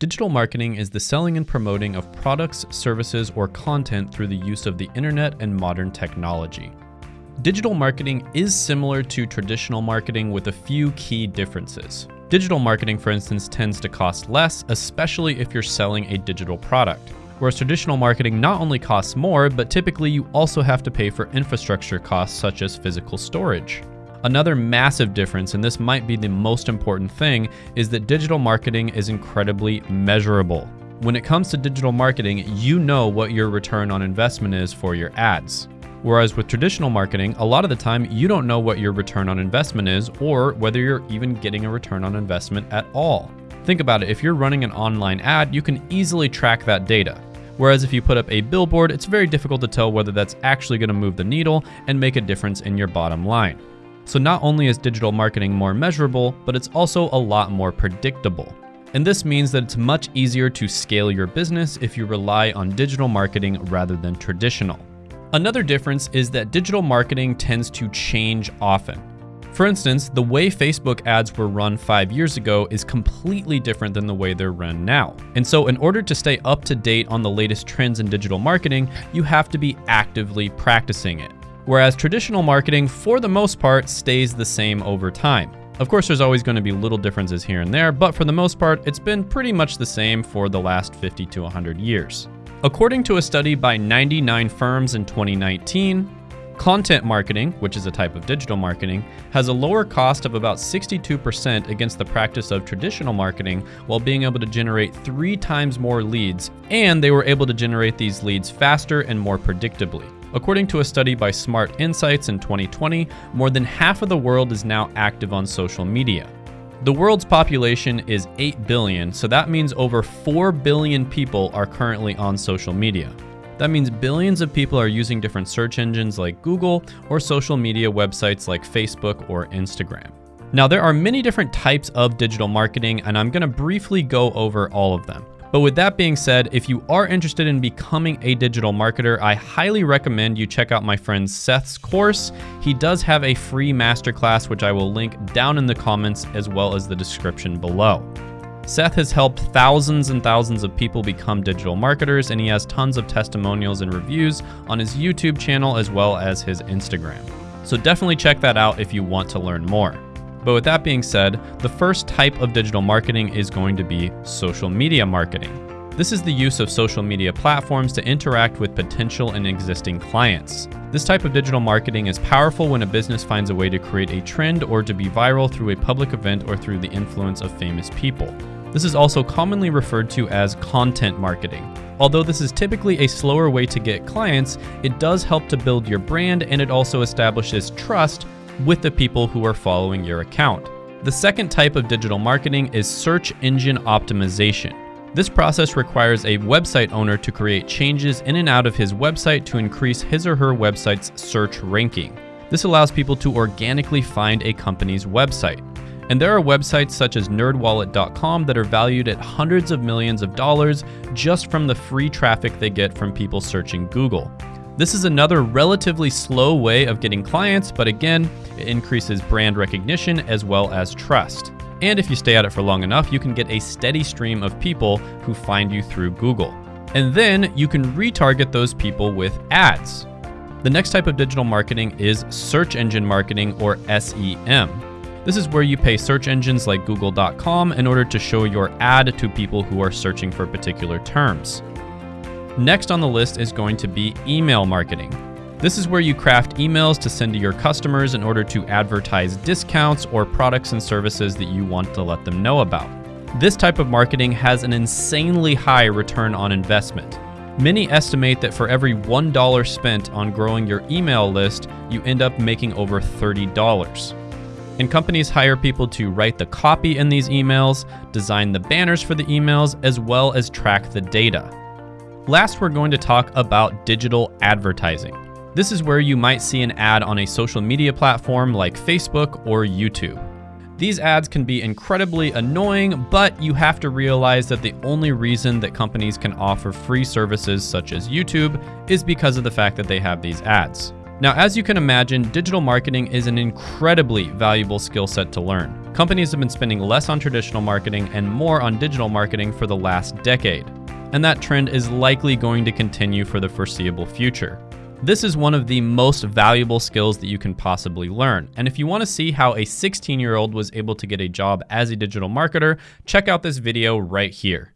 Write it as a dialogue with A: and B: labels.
A: Digital marketing is the selling and promoting of products, services, or content through the use of the internet and modern technology. Digital marketing is similar to traditional marketing with a few key differences. Digital marketing, for instance, tends to cost less, especially if you're selling a digital product. Whereas traditional marketing not only costs more, but typically you also have to pay for infrastructure costs such as physical storage. Another massive difference, and this might be the most important thing, is that digital marketing is incredibly measurable. When it comes to digital marketing, you know what your return on investment is for your ads. Whereas with traditional marketing, a lot of the time you don't know what your return on investment is or whether you're even getting a return on investment at all. Think about it, if you're running an online ad, you can easily track that data. Whereas if you put up a billboard, it's very difficult to tell whether that's actually going to move the needle and make a difference in your bottom line. So not only is digital marketing more measurable, but it's also a lot more predictable. And this means that it's much easier to scale your business if you rely on digital marketing rather than traditional. Another difference is that digital marketing tends to change often. For instance, the way Facebook ads were run five years ago is completely different than the way they're run now. And so in order to stay up to date on the latest trends in digital marketing, you have to be actively practicing it whereas traditional marketing, for the most part, stays the same over time. Of course, there's always going to be little differences here and there, but for the most part, it's been pretty much the same for the last 50 to 100 years. According to a study by 99 firms in 2019, Content marketing, which is a type of digital marketing, has a lower cost of about 62% against the practice of traditional marketing while being able to generate three times more leads, and they were able to generate these leads faster and more predictably. According to a study by Smart Insights in 2020, more than half of the world is now active on social media. The world's population is 8 billion, so that means over 4 billion people are currently on social media. That means billions of people are using different search engines like Google or social media websites like Facebook or Instagram. Now, there are many different types of digital marketing, and I'm going to briefly go over all of them. But with that being said, if you are interested in becoming a digital marketer, I highly recommend you check out my friend Seth's course. He does have a free masterclass, which I will link down in the comments as well as the description below. Seth has helped thousands and thousands of people become digital marketers, and he has tons of testimonials and reviews on his YouTube channel as well as his Instagram. So definitely check that out if you want to learn more. But with that being said, the first type of digital marketing is going to be social media marketing. This is the use of social media platforms to interact with potential and existing clients. This type of digital marketing is powerful when a business finds a way to create a trend or to be viral through a public event or through the influence of famous people. This is also commonly referred to as content marketing. Although this is typically a slower way to get clients, it does help to build your brand and it also establishes trust with the people who are following your account. The second type of digital marketing is search engine optimization. This process requires a website owner to create changes in and out of his website to increase his or her website's search ranking. This allows people to organically find a company's website. And there are websites such as nerdwallet.com that are valued at hundreds of millions of dollars just from the free traffic they get from people searching Google. This is another relatively slow way of getting clients, but again, it increases brand recognition as well as trust. And if you stay at it for long enough, you can get a steady stream of people who find you through Google. And then you can retarget those people with ads. The next type of digital marketing is search engine marketing or SEM. This is where you pay search engines like google.com in order to show your ad to people who are searching for particular terms. Next on the list is going to be email marketing. This is where you craft emails to send to your customers in order to advertise discounts or products and services that you want to let them know about. This type of marketing has an insanely high return on investment. Many estimate that for every $1 spent on growing your email list, you end up making over $30. And companies hire people to write the copy in these emails, design the banners for the emails, as well as track the data. Last, we're going to talk about digital advertising. This is where you might see an ad on a social media platform like Facebook or YouTube. These ads can be incredibly annoying, but you have to realize that the only reason that companies can offer free services such as YouTube is because of the fact that they have these ads. Now, as you can imagine, digital marketing is an incredibly valuable skill set to learn. Companies have been spending less on traditional marketing and more on digital marketing for the last decade. And that trend is likely going to continue for the foreseeable future. This is one of the most valuable skills that you can possibly learn. And if you want to see how a 16 year old was able to get a job as a digital marketer, check out this video right here.